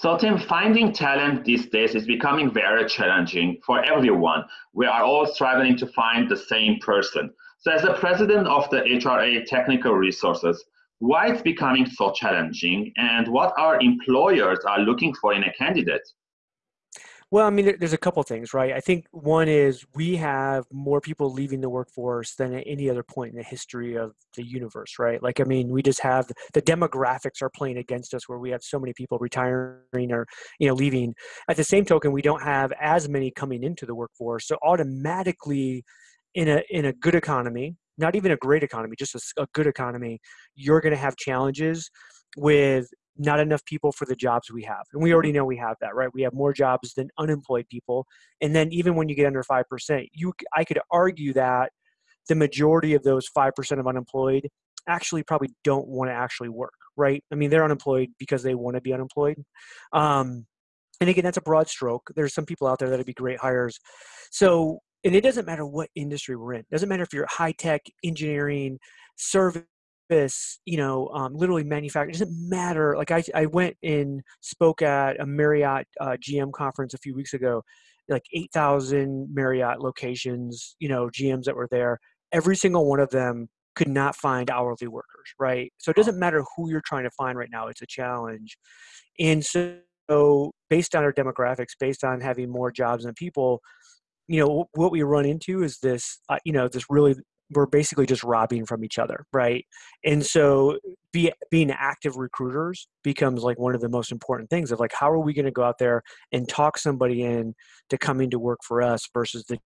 So Tim, finding talent these days is becoming very challenging for everyone. We are all struggling to find the same person. So as the president of the HRU Technical Resources, why it's becoming so challenging and what our employers are looking for in a candidate? Well, I mean, there's a couple things, right? I think one is we have more people leaving the workforce than at any other point in the history of the universe, right? Like, I mean, we just have the demographics are playing against us where we have so many people retiring or, you know, leaving. At the same token, we don't have as many coming into the workforce. So automatically, in a in a good economy, not even a great economy, just a, a good economy, you're going to have challenges with not enough people for the jobs we have. And we already know we have that, right? We have more jobs than unemployed people. And then even when you get under 5%, you I could argue that the majority of those 5% of unemployed actually probably don't want to actually work, right? I mean, they're unemployed because they want to be unemployed. Um, and again, that's a broad stroke. There's some people out there that'd be great hires. So, and it doesn't matter what industry we're in. It doesn't matter if you're high tech, engineering, service you know, um, literally manufactured. It doesn't matter. Like I, I went and spoke at a Marriott uh, GM conference a few weeks ago, like 8,000 Marriott locations, you know, GMs that were there. Every single one of them could not find hourly workers, right? So it doesn't matter who you're trying to find right now, it's a challenge. And so, based on our demographics, based on having more jobs than people, you know, what we run into is this, uh, you know, this really we're basically just robbing from each other right? And so be, being active recruiters becomes like one of the most important things of like how are we going to go out there and talk somebody in to coming to work for us versus the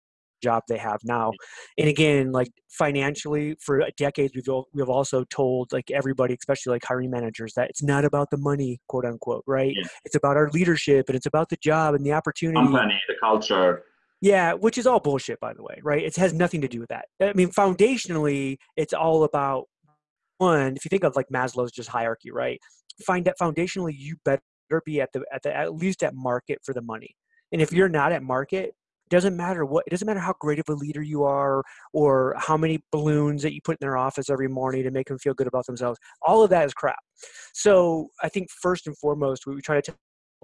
job they have now? And again like financially for decades we've we've also told like everybody especially like hiring managers that it's not about the money quote unquote right? Yeah. it's about our leadership and it's about the job and the opportunity. company the culture yeah, which is all bullshit, by the way, right? It has nothing to do with that. I mean, foundationally, it's all about one. If you think of like Maslow's just hierarchy, right? Find that foundationally, you better be at the at the at least at market for the money. And if you're not at market, it doesn't matter what. It doesn't matter how great of a leader you are, or how many balloons that you put in their office every morning to make them feel good about themselves. All of that is crap. So I think first and foremost, we try to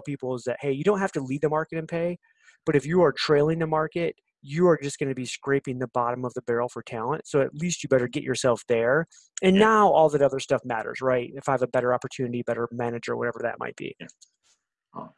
people is that hey, you don't have to lead the market and pay but if you are trailing the market, you are just going to be scraping the bottom of the barrel for talent. So at least you better get yourself there. And yeah. now all that other stuff matters, right? If I have a better opportunity, better manager, whatever that might be. Yeah. Oh,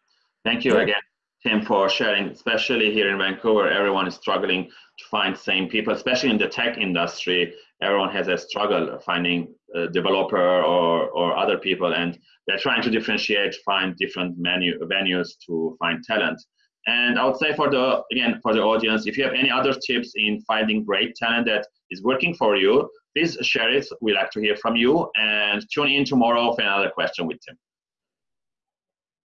thank you yeah. again, Tim, for sharing. Especially here in Vancouver, everyone is struggling to find same people, especially in the tech industry. Everyone has a struggle finding developer or, or other people, and they're trying to differentiate, find different menu venues to find talent. And I would say for the again for the audience, if you have any other tips in finding great talent that is working for you, please share it. We like to hear from you. And tune in tomorrow for another question with Tim.